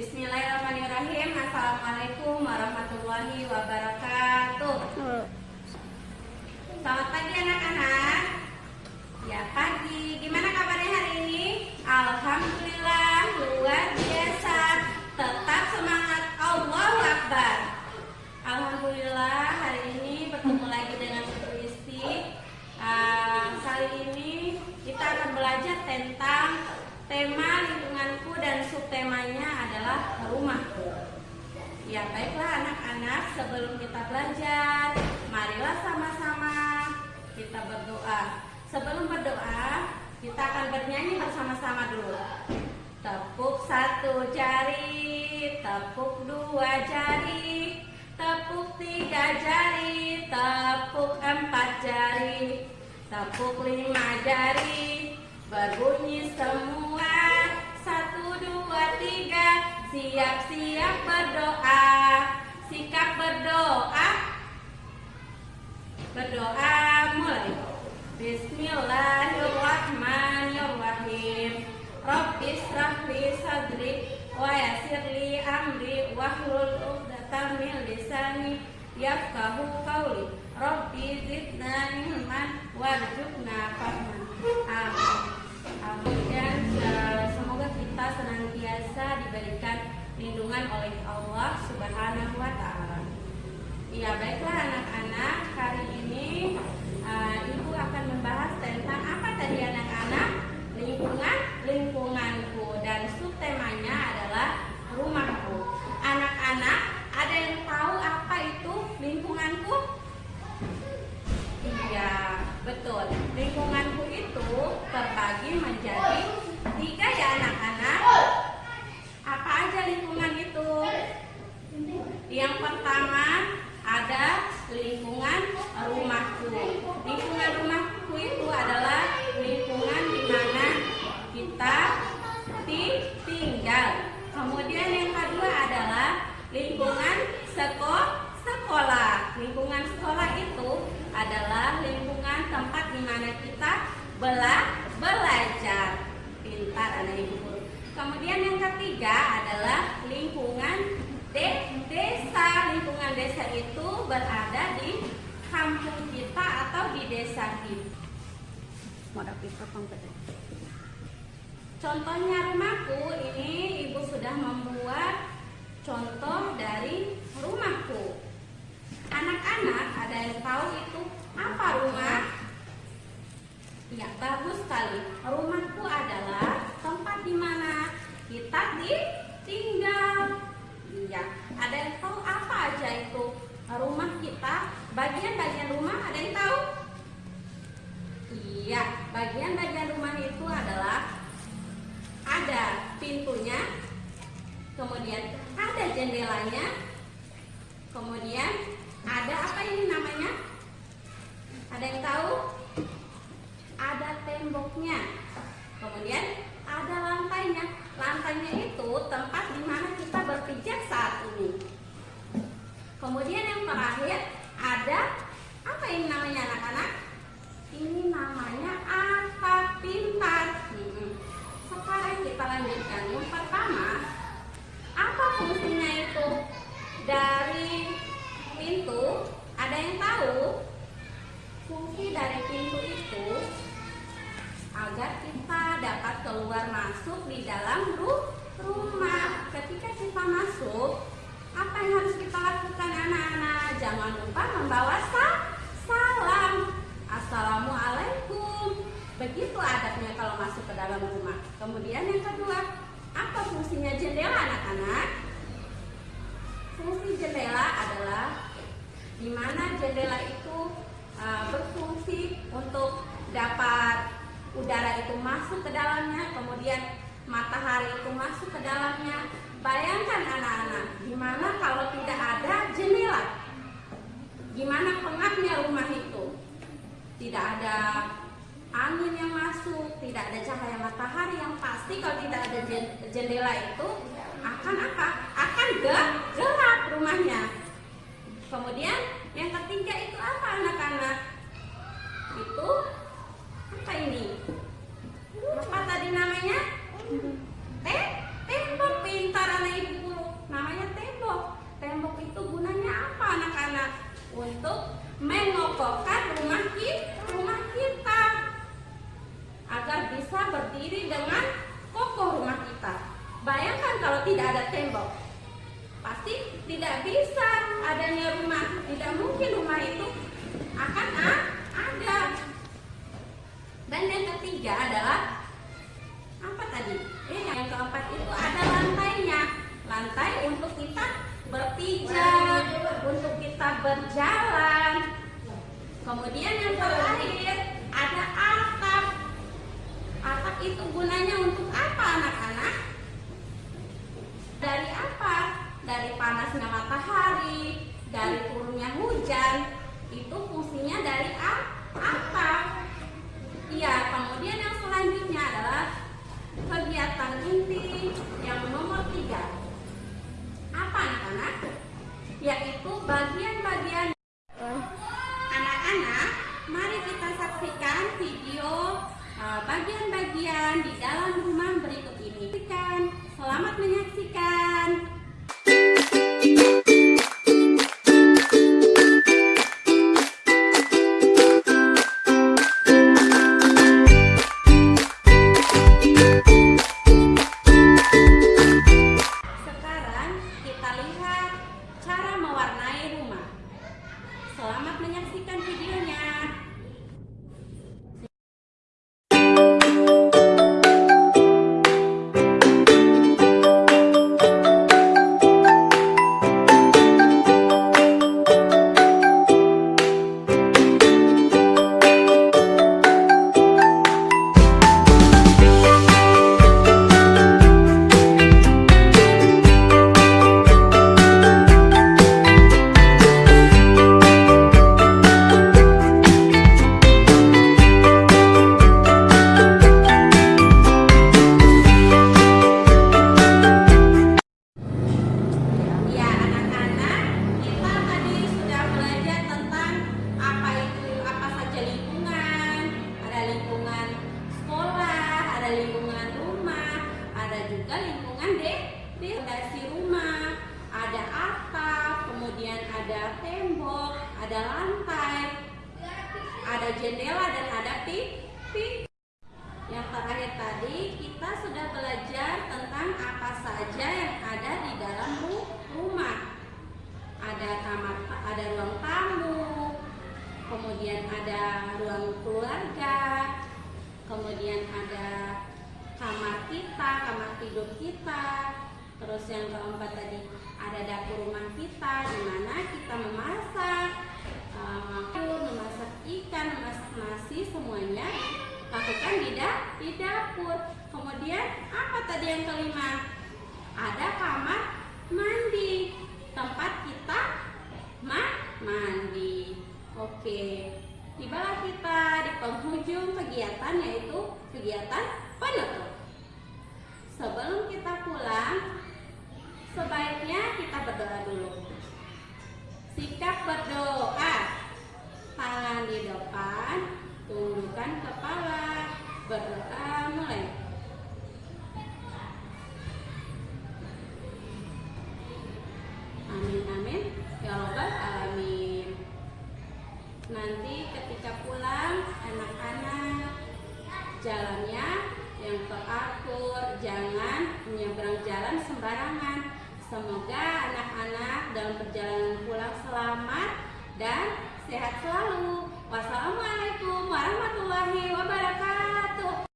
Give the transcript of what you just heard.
Bismillahirrahmanirrahim. Assalamualaikum warahmatullahi wabarakatuh. Selamat pagi anak-anak. Ya pagi. Gimana kabarnya hari ini? Alhamdulillah luar biasa. Tetap semangat Allah Akbar. Alhamdulillah hari ini bertemu lagi dengan Ibu Isti. Uh, kali ini kita akan belajar tentang tema lingkunganku dan subtemanya adalah rumahku. Ya baiklah anak-anak sebelum kita belajar marilah sama-sama kita berdoa. Sebelum berdoa kita akan bernyanyi bersama-sama dulu. Tepuk satu jari, tepuk dua jari, tepuk tiga jari, tepuk empat jari, tepuk lima jari, berbunyi semua satu dua tiga siap-siap berdoa sikap berdoa. Berdoa mulai. Bismillahirrahmanirrahim. Rabbis rahli sadri wa yasirli amri wahlul uqdatam min lisani yafqahu qawli. Rabbi zidna ilman warzuqna fahman lindungan oleh Allah Subhanahu wa taala. Ya, baiklah anak-anak, hari ini uh, Ibu akan membahas tentang apa tadi anak-anak? Lingkungan, lingkunganku dan subtemanya adalah rumahku. Anak-anak, ada yang tahu apa itu lingkunganku? Iya, betul. Lingkunganku itu terbagi menjadi tiga ya anak-anak. Apa aja lingkungan itu? Yang pertama ada lingkungan rumahku. Lingkungan rumahku itu adalah lingkungan di mana kita tinggal. Kemudian yang kedua adalah lingkungan sekolah sekolah. Lingkungan sekolah itu adalah lingkungan tempat di mana kita bela belajar. Pintar anak ibu Kemudian yang ketiga adalah lingkungan de desa. Lingkungan desa itu berada di kampung kita atau di desa kita. Contohnya rumahku ini ibu sudah membuat contoh dari rumahku. Anak-anak ada yang tahu itu apa rumah? Ya, bagus sekali. Rumahku adalah tempat di mana kita tinggal. Iya, ada yang tahu apa aja itu rumah kita? Bagian-bagian rumah ada yang tahu? Iya, bagian-bagian rumah itu adalah ada pintunya, kemudian ada jendelanya, kemudian ada apa ini namanya? Ada yang tahu? Ada temboknya. Kemudian ada lantainya. Lantainya itu tempat di mana kita berpijak saat ini. Kemudian yang terakhir ada apa ini namanya anak-anak? Ini namanya apa pintar. Hmm. Sekarang kita lanjutkan. Yang pertama, apa fungsinya itu? Dari pintu, ada yang tahu? Fungsi dari pintu itu agar kita dapat keluar masuk di dalam rumah. Ketika kita masuk, apa yang harus kita lakukan anak-anak? Jangan lupa membawa salam. Assalamualaikum. Begitu adabnya kalau masuk ke dalam rumah. Kemudian yang kedua, apa fungsinya jendela anak-anak? Fungsi jendela adalah di mana jendela itu uh, berfungsi untuk dapat udara itu masuk ke dalamnya, kemudian matahari itu masuk ke dalamnya. Bayangkan anak-anak, gimana kalau tidak ada jendela? Gimana pengapnya rumah itu? Tidak ada angin yang masuk, tidak ada cahaya matahari yang pasti kalau tidak ada jendela itu akan apa? Akan gelap rumahnya. Kemudian yang ketiga itu apa anak-anak? Itu apa ini? Apa tadi namanya? Tembok pintar anak ibu guru. Namanya tembok. Tembok itu gunanya apa anak-anak? Untuk mengokohkan rumah kita, rumah kita agar bisa berdiri dengan kokoh rumah kita. Bayangkan kalau tidak ada tembok, berjalan. Kemudian yang terakhir ada atap. Atap itu gunanya untuk apa anak-anak? Dari apa? Dari panasnya matahari, dari turunnya hujan. Itu fungsinya dari apa? Iya, kemudian yang selanjutnya adalah kegiatan inti yang nomor tiga. Apa anak-anak? Yaitu bagian-bagian anak-anak. Mari kita saksikan video uh, bagian-bagian di dalam rumah berikut ini. Selamat menyaksikan. Tembok, ada lantai, ada jendela dan ada pintu. Yang terakhir tadi kita sudah belajar tentang apa saja yang ada di dalam ru- rumah. Ada kamar, ada ruang tamu, kemudian ada ruang keluarga, kemudian ada kamar kita, kamar tidur kita. Terus yang keempat tadi ada dapur rumah kita di mana kita memasak, eh, memasak ikan, memasak nasi semuanya lakukan di, da- di dapur. Kemudian apa tadi yang kelima? Ada kamar mandi, tempat kita ma- mandi. Oke, tibalah kita di penghujung kegiatan yaitu kegiatan penutup. Sebelum kita pulang, sebaiknya kita berdoa dulu. Sikap berdoa, tangan di depan, tundukkan kepala, berdoa mulai. Amin amin ya robbal alamin. Nanti ketika pulang anak-anak jalannya yang teratur, jangan menyeberang jalan sembarangan. Semoga anak-anak dalam perjalanan pulang selamat dan sehat selalu. Wassalamualaikum warahmatullahi wabarakatuh.